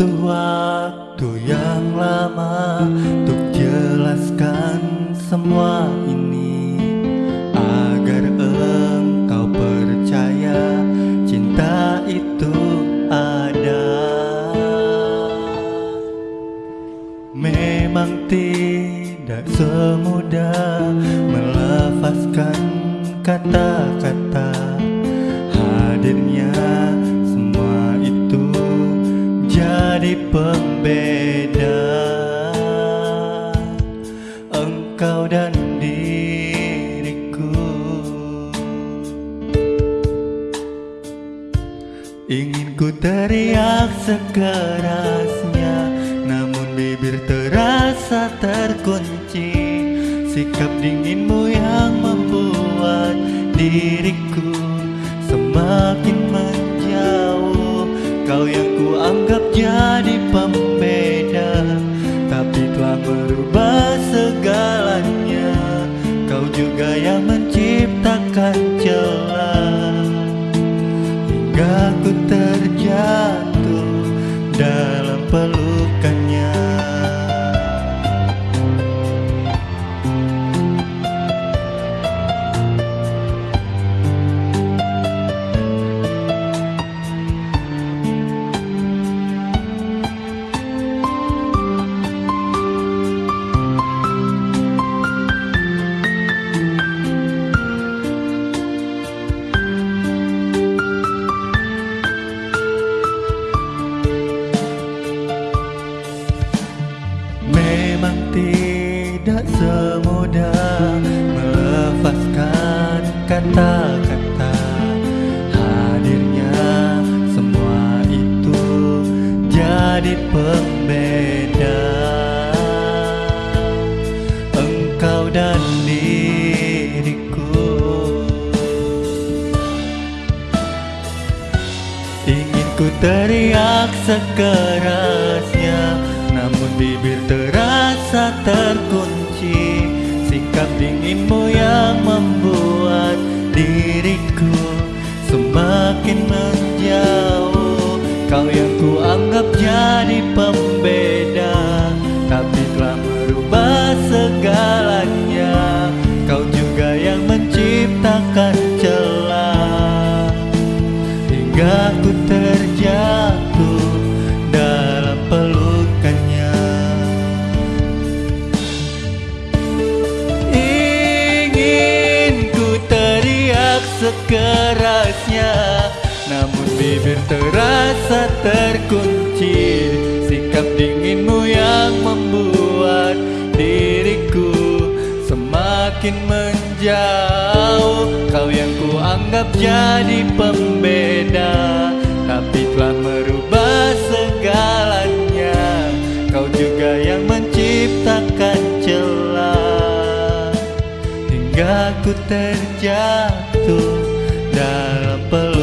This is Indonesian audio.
butuh waktu yang lama Untuk jelaskan semua ini Agar engkau percaya cinta itu ada. Memang tidak semudah melafazkan kata-kata jadi pembeda. Engkau dan diriku. Ingin ku teriak sekerasnya Namun bibir terasa terkunci. Sikap dinginmu yang membuat diriku pelukannya semudah melepaskan kata-kata. Hadirnya semua itu jadi pembeda. Engkau dan diriku. Ingin ku teriak sekerasnya Namun bibir terasa terkunci Sikap dinginmu yang membuat diriku Semakin menjauh. Kau yang ku anggap jadi pembeda Tapi telah merubah segalanya Namun bibir terasa terkunci. Sikap dinginmu yang membuat diriku semakin menjauh. Kau yang ku anggap jadi pembeda Tapi telah merubah segalanya. Kau juga yang menciptakan celah. Hingga ku terjatuh dalam pelukan